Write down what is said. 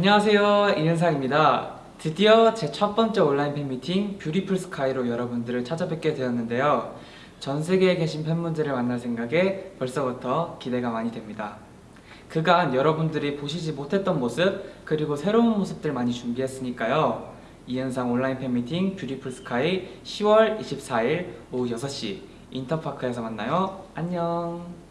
안녕하세요 이은상입니다. 드디어 제 첫 번째 온라인 팬미팅 Beautiful Sky로 여러분들을 찾아뵙게 되었는데요. 전 세계에 계신 팬분들을 만날 생각에 벌써부터 기대가 많이 됩니다. 그간 여러분들이 보시지 못했던 모습 그리고 새로운 모습들 많이 준비했으니까요. 이은상 온라인 팬미팅 Beautiful Sky 10월 24일 오후 6시 인터파크에서 만나요. 안녕.